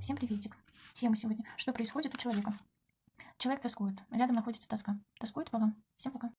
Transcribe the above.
Всем приветик. Тема сегодня. Что происходит у человека? Человек тоскует. Рядом находится тоска. Тоскует по вам. Всем пока.